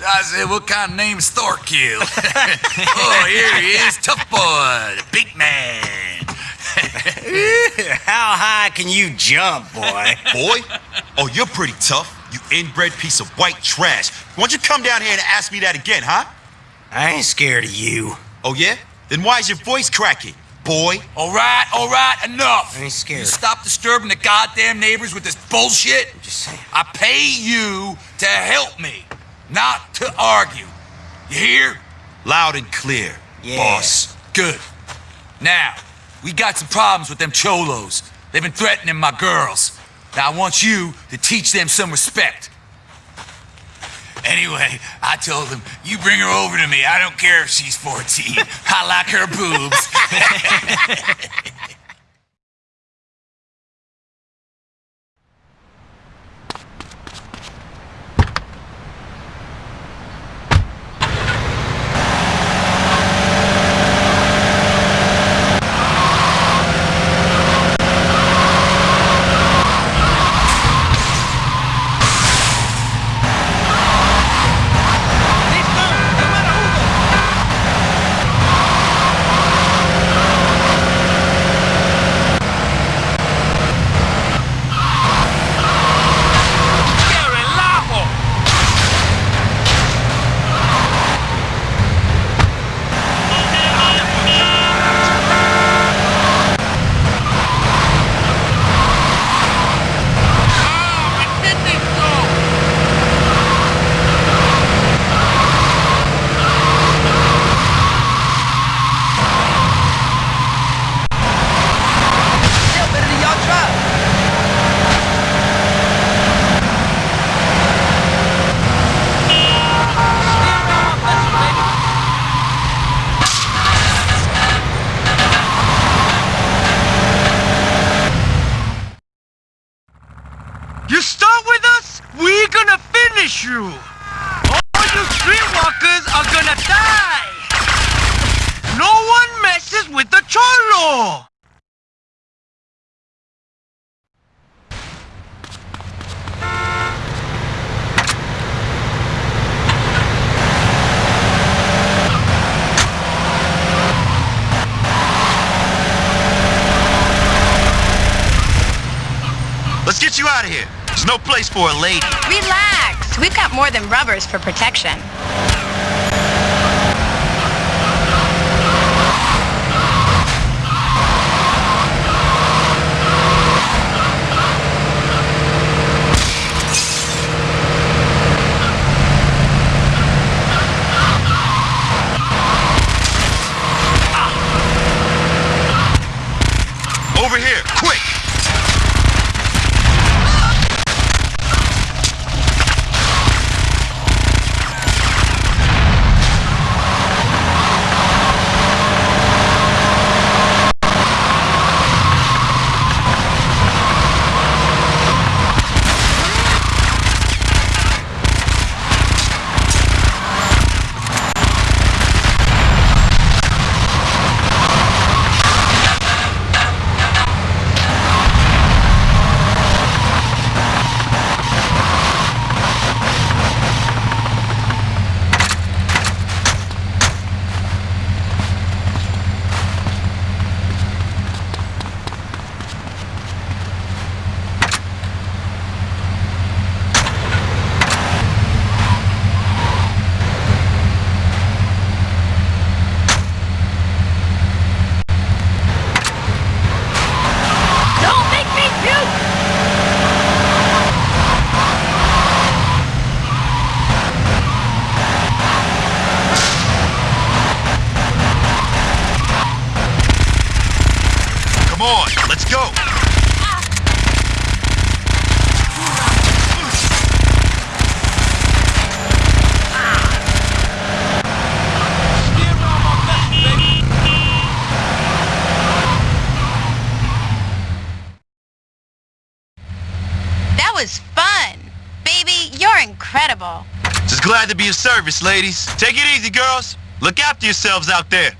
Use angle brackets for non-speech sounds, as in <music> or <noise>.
So I said, what kind of name is Thorkill? <laughs> oh, here he is, tough boy, the big man. <laughs> How high can you jump, boy? Boy? Oh, you're pretty tough. You inbred piece of white trash. Why don't you come down here and ask me that again, huh? I ain't scared of you. Oh, yeah? Then why is your voice cracking, boy? All right, all right, enough. I ain't scared. You stop disturbing the goddamn neighbors with this bullshit. Just saying. I pay you to help me, not to argue. You hear? Loud and clear, Yeah. boss. Good. Now, we got some problems with them cholos. They've been threatening my girls. Now, I want you to teach them some respect. Anyway, I told them, you bring her over to me. I don't care if she's 14. I like her boobs. <laughs> <laughs> You start with us, we're gonna finish you! You streetwalkers are gonna die! No one messes with the Cholo! Let's get you out of here. There's no place for a lady. Relax. We've got more than rubbers for protection. Over here, quick! Don't make me puke! Come on, let's go! That was fun! Baby, you're incredible. Just glad to be of service, ladies. Take it easy, girls. Look after yourselves out there.